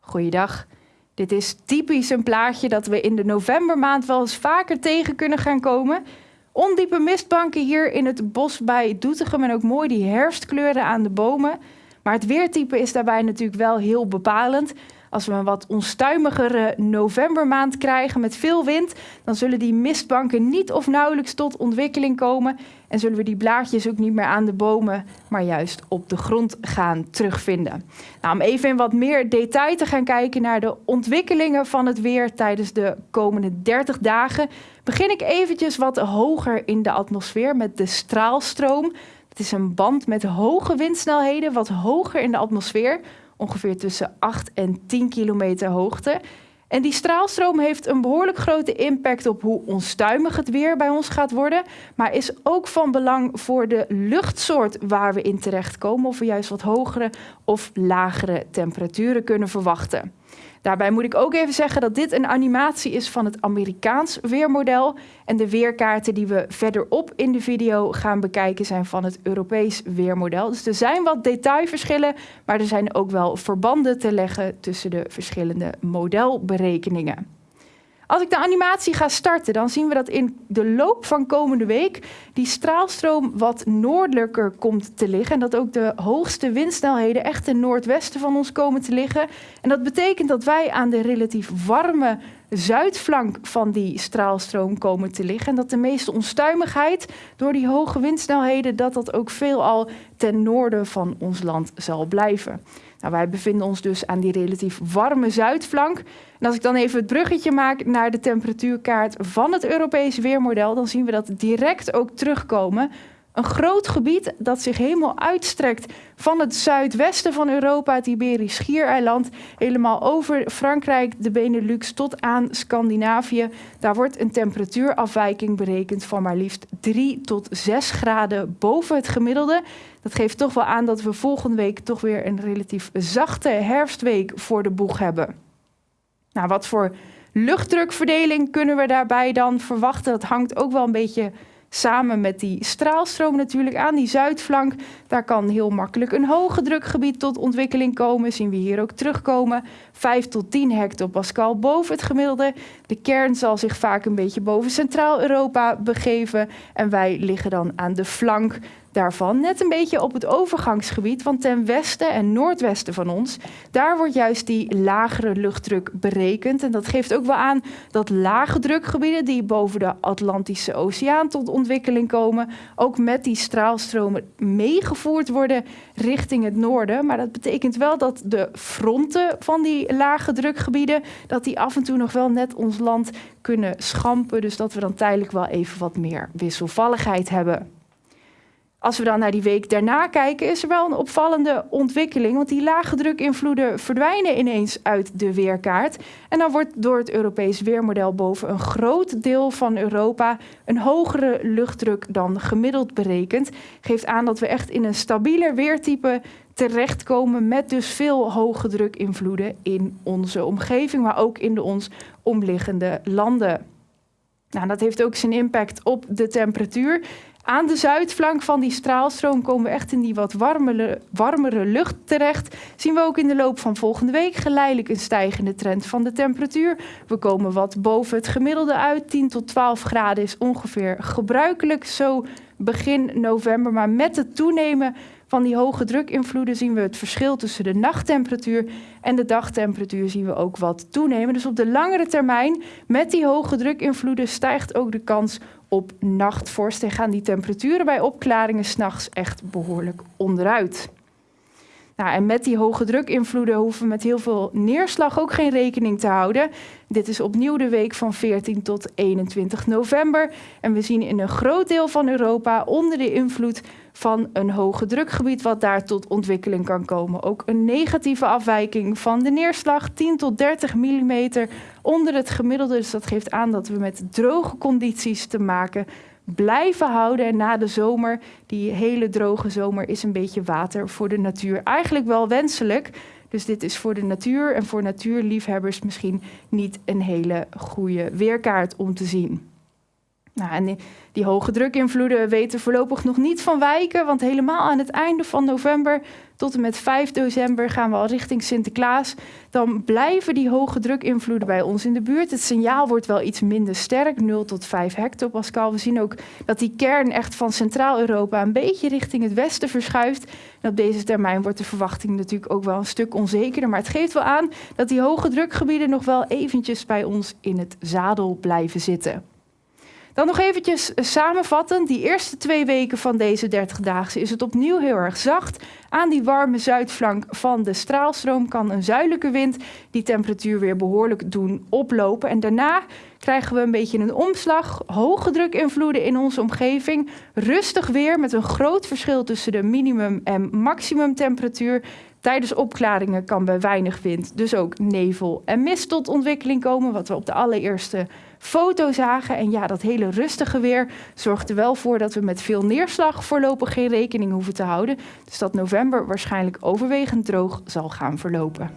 Goeiedag. Dit is typisch een plaatje dat we in de novembermaand wel eens vaker tegen kunnen gaan komen. Ondiepe mistbanken hier in het bos bij Doetinchem en ook mooi die herfstkleuren aan de bomen. Maar het weertype is daarbij natuurlijk wel heel bepalend. Als we een wat onstuimigere novembermaand krijgen met veel wind, dan zullen die mistbanken niet of nauwelijks tot ontwikkeling komen. En zullen we die blaadjes ook niet meer aan de bomen, maar juist op de grond gaan terugvinden. Nou, om even in wat meer detail te gaan kijken naar de ontwikkelingen van het weer tijdens de komende 30 dagen, begin ik eventjes wat hoger in de atmosfeer met de straalstroom. Het is een band met hoge windsnelheden, wat hoger in de atmosfeer, ongeveer tussen 8 en 10 kilometer hoogte. En die straalstroom heeft een behoorlijk grote impact op hoe onstuimig het weer bij ons gaat worden, maar is ook van belang voor de luchtsoort waar we in terechtkomen, of we juist wat hogere of lagere temperaturen kunnen verwachten. Daarbij moet ik ook even zeggen dat dit een animatie is van het Amerikaans weermodel. En de weerkaarten die we verderop in de video gaan bekijken zijn van het Europees weermodel. Dus er zijn wat detailverschillen, maar er zijn ook wel verbanden te leggen tussen de verschillende modelberekeningen. Als ik de animatie ga starten, dan zien we dat in de loop van komende week die straalstroom wat noordelijker komt te liggen. En dat ook de hoogste windsnelheden echt ten noordwesten van ons komen te liggen. En dat betekent dat wij aan de relatief warme zuidflank van die straalstroom komen te liggen. En dat de meeste onstuimigheid door die hoge windsnelheden, dat dat ook veelal ten noorden van ons land zal blijven. Nou, wij bevinden ons dus aan die relatief warme zuidflank. En als ik dan even het bruggetje maak naar de temperatuurkaart van het Europees weermodel, dan zien we dat direct ook terugkomen. Een groot gebied dat zich helemaal uitstrekt van het zuidwesten van Europa, het Iberisch Schiereiland, helemaal over Frankrijk, de Benelux tot aan Scandinavië. Daar wordt een temperatuurafwijking berekend van maar liefst 3 tot 6 graden boven het gemiddelde. Dat geeft toch wel aan dat we volgende week toch weer een relatief zachte herfstweek voor de boeg hebben. Nou, wat voor luchtdrukverdeling kunnen we daarbij dan verwachten? Dat hangt ook wel een beetje samen met die straalstroom natuurlijk aan die zuidflank. Daar kan heel makkelijk een hoge drukgebied tot ontwikkeling komen. Zien we hier ook terugkomen. 5 tot 10 hectopascal boven het gemiddelde. De kern zal zich vaak een beetje boven Centraal-Europa begeven. En wij liggen dan aan de flank daarvan net een beetje op het overgangsgebied, want ten westen en noordwesten van ons, daar wordt juist die lagere luchtdruk berekend. En dat geeft ook wel aan dat lage drukgebieden die boven de Atlantische Oceaan tot ontwikkeling komen, ook met die straalstromen meegevoerd worden richting het noorden. Maar dat betekent wel dat de fronten van die lage drukgebieden, dat die af en toe nog wel net ons land kunnen schampen. Dus dat we dan tijdelijk wel even wat meer wisselvalligheid hebben. Als we dan naar die week daarna kijken, is er wel een opvallende ontwikkeling. Want die lage drukinvloeden verdwijnen ineens uit de weerkaart. En dan wordt door het Europees weermodel boven een groot deel van Europa een hogere luchtdruk dan gemiddeld berekend. Geeft aan dat we echt in een stabieler weertype terechtkomen met dus veel hoge drukinvloeden in onze omgeving, maar ook in de ons omliggende landen. Nou, dat heeft ook zijn impact op de temperatuur. Aan de zuidflank van die straalstroom komen we echt in die wat warmere, warmere lucht terecht. Zien we ook in de loop van volgende week geleidelijk een stijgende trend van de temperatuur. We komen wat boven het gemiddelde uit. 10 tot 12 graden is ongeveer gebruikelijk zo begin november. Maar met het toenemen van die hoge drukinvloeden zien we het verschil tussen de nachttemperatuur en de dagtemperatuur zien we ook wat toenemen. Dus op de langere termijn met die hoge drukinvloeden stijgt ook de kans op nachtvorst en gaan die temperaturen bij opklaringen s'nachts echt behoorlijk onderuit. Nou, en met die hoge drukinvloeden hoeven we met heel veel neerslag ook geen rekening te houden. Dit is opnieuw de week van 14 tot 21 november. En we zien in een groot deel van Europa onder de invloed van een hoge drukgebied wat daar tot ontwikkeling kan komen. Ook een negatieve afwijking van de neerslag, 10 tot 30 mm onder het gemiddelde. Dus dat geeft aan dat we met droge condities te maken blijven houden. En na de zomer, die hele droge zomer, is een beetje water voor de natuur eigenlijk wel wenselijk. Dus dit is voor de natuur en voor natuurliefhebbers misschien niet een hele goede weerkaart om te zien. Nou, en die, die hoge drukinvloeden weten voorlopig nog niet van wijken, want helemaal aan het einde van november tot en met 5 december gaan we al richting Sinterklaas. Dan blijven die hoge drukinvloeden bij ons in de buurt. Het signaal wordt wel iets minder sterk, 0 tot 5 hectopascal. We zien ook dat die kern echt van Centraal-Europa een beetje richting het westen verschuift. En op deze termijn wordt de verwachting natuurlijk ook wel een stuk onzekerder. Maar het geeft wel aan dat die hoge drukgebieden nog wel eventjes bij ons in het zadel blijven zitten. Dan nog eventjes samenvatten. Die eerste twee weken van deze 30-daagse is het opnieuw heel erg zacht. Aan die warme zuidflank van de straalstroom kan een zuidelijke wind die temperatuur weer behoorlijk doen oplopen. En daarna krijgen we een beetje een omslag. Hoge drukinvloeden in onze omgeving. Rustig weer met een groot verschil tussen de minimum- en maximumtemperatuur. Tijdens opklaringen kan bij weinig wind dus ook nevel en mist tot ontwikkeling komen, wat we op de allereerste foto zagen. En ja, dat hele rustige weer zorgt er wel voor dat we met veel neerslag voorlopig geen rekening hoeven te houden. Dus dat november waarschijnlijk overwegend droog zal gaan verlopen.